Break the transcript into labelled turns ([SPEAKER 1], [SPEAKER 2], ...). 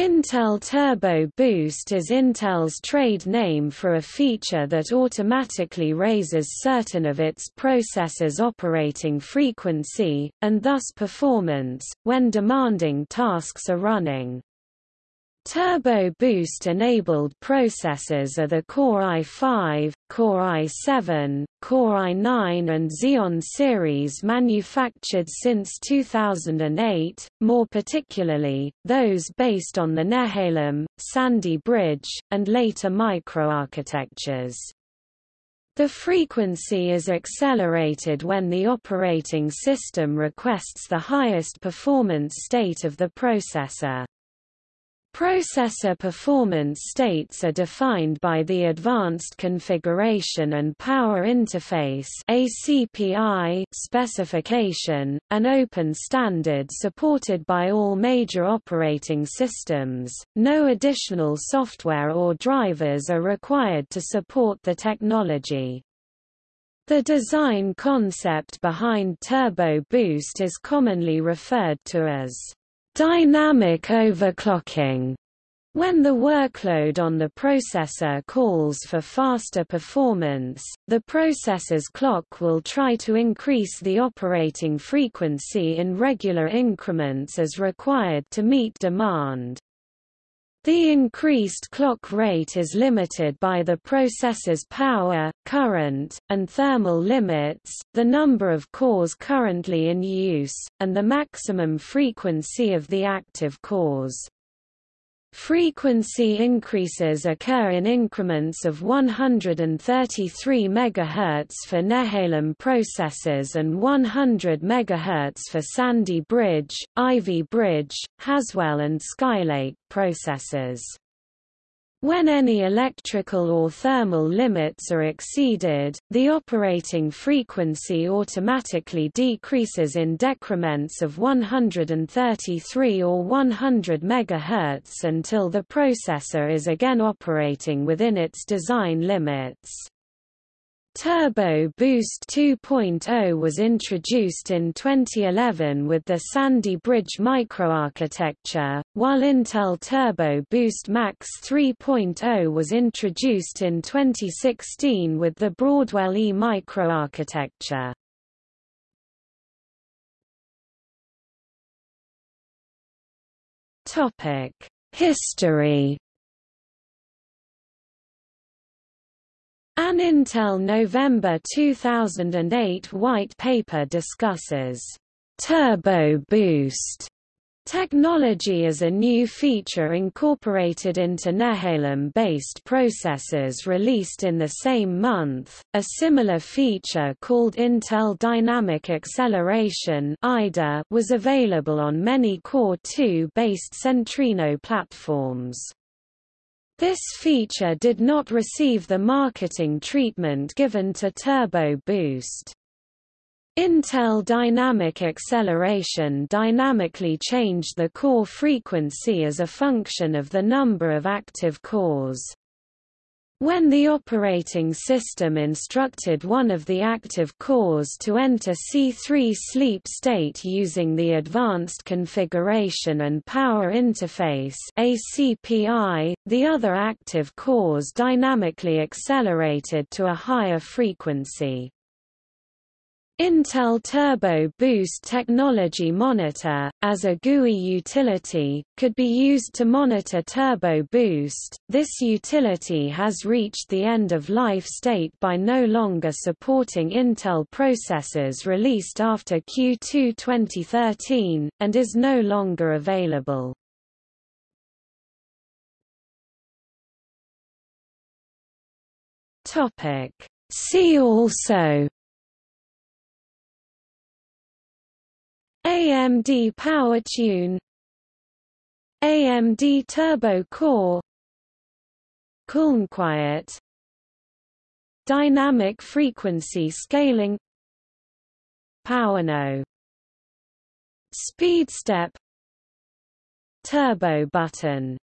[SPEAKER 1] Intel Turbo Boost is Intel's trade name for a feature that automatically raises certain of its processors' operating frequency, and thus performance, when demanding tasks are running. Turbo Boost-enabled processors are the Core i5, Core i7, Core i9 and Xeon series manufactured since 2008, more particularly, those based on the Nehalem, Sandy Bridge, and later microarchitectures. The frequency is accelerated when the operating system requests the highest performance state of the processor. Processor performance states are defined by the Advanced Configuration and Power Interface ACPI specification, an open standard supported by all major operating systems. No additional software or drivers are required to support the technology. The design concept behind Turbo Boost is commonly referred to as Dynamic overclocking when the workload on the processor calls for faster performance, the processor's clock will try to increase the operating frequency in regular increments as required to meet demand. The increased clock rate is limited by the processor's power, current, and thermal limits, the number of cores currently in use, and the maximum frequency of the active cores. Frequency increases occur in increments of 133 MHz for Nehalem processors and 100 MHz for Sandy Bridge, Ivy Bridge, Haswell and Skylake processors. When any electrical or thermal limits are exceeded, the operating frequency automatically decreases in decrements of 133 or 100 MHz until the processor is again operating within its design limits. Turbo Boost 2.0 was introduced in 2011 with the Sandy Bridge microarchitecture, while Intel Turbo Boost Max 3.0 was introduced in 2016 with the Broadwell E microarchitecture. History An Intel November 2008 white paper discusses Turbo Boost technology as a new feature incorporated into Nehalem-based processors released in the same month. A similar feature called Intel Dynamic Acceleration (IDA) was available on many Core 2-based Centrino platforms. This feature did not receive the marketing treatment given to Turbo Boost. Intel Dynamic Acceleration dynamically changed the core frequency as a function of the number of active cores. When the operating system instructed one of the active cores to enter C3 sleep state using the Advanced Configuration and Power Interface ACPI, the other active cores dynamically accelerated to a higher frequency. Intel Turbo Boost Technology Monitor, as a GUI utility, could be used to monitor Turbo Boost. This utility has reached the end of life state by no longer supporting Intel processors released after Q2 2013, and is no longer available. See also AMD PowerTune AMD Turbo Core. Quiet. Dynamic frequency scaling. PowerNow SpeedStep Turbo button